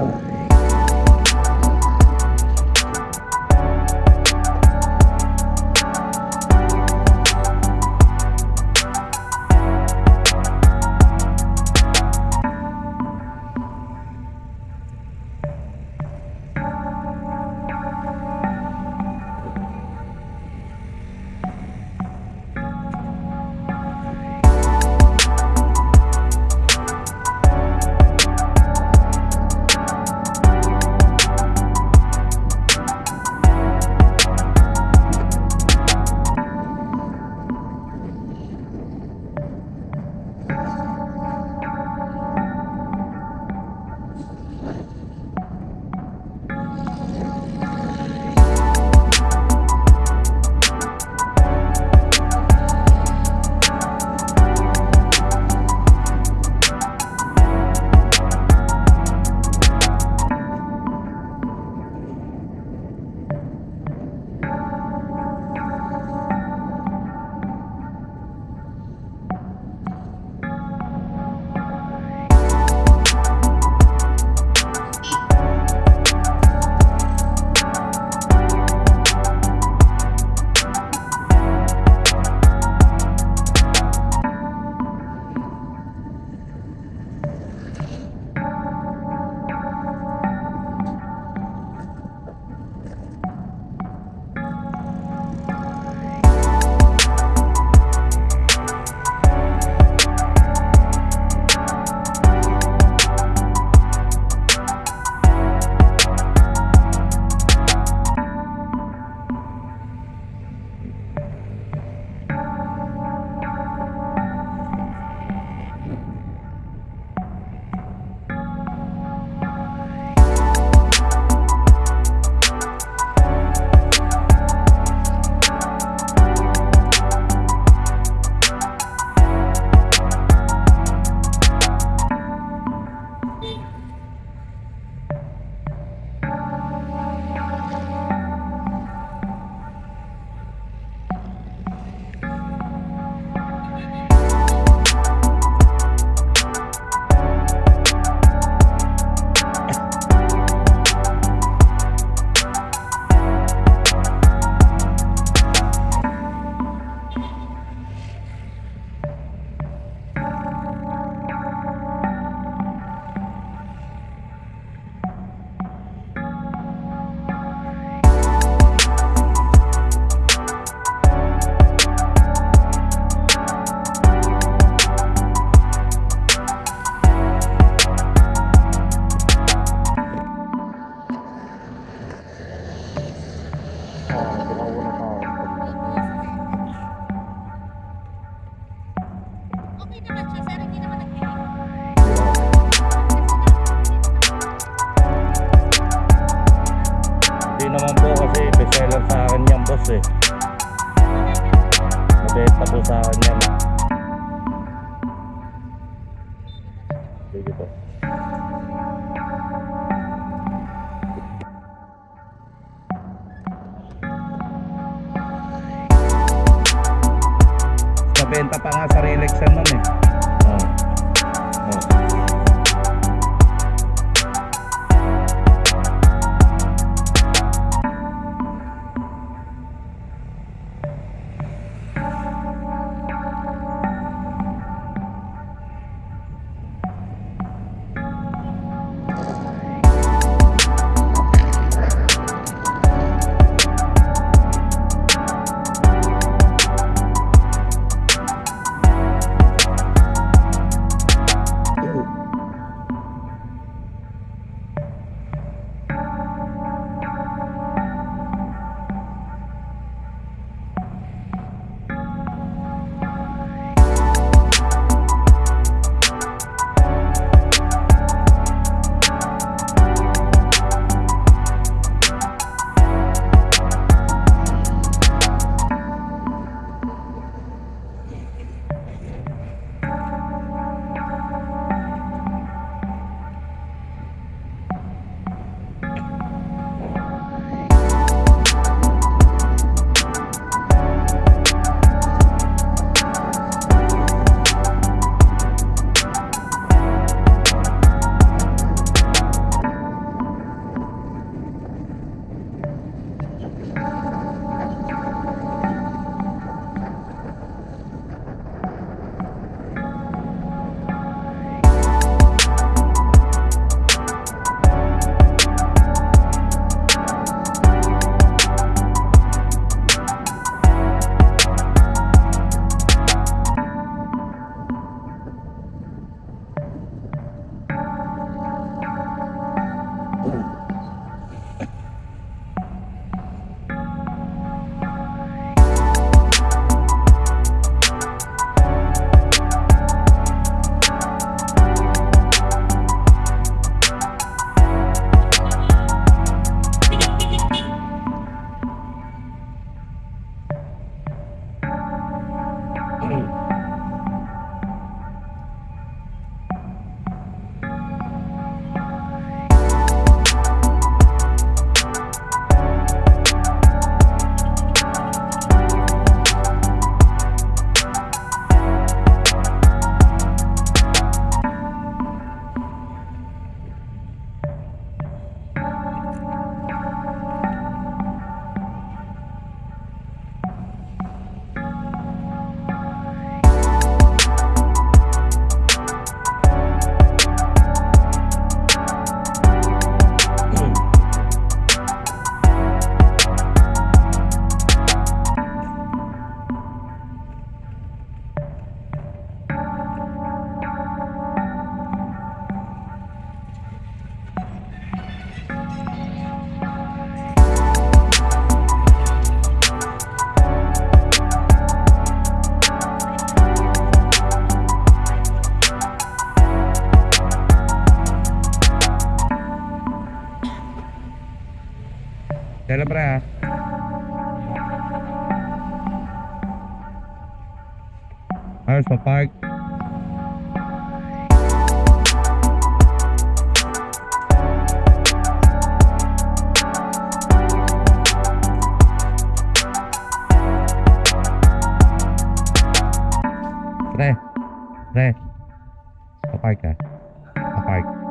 Bible. Okay naman siya, sir. Hindi naman nag-delay. Hindi naman po kasi bestseller sa akin yan boss eh. Nabenta po sa akin yan. Sige po. Nabenta pa nga sa yan nun eh. Ha? Ayos pa park. Pre. Pre. Pa-park ka. Pa-park.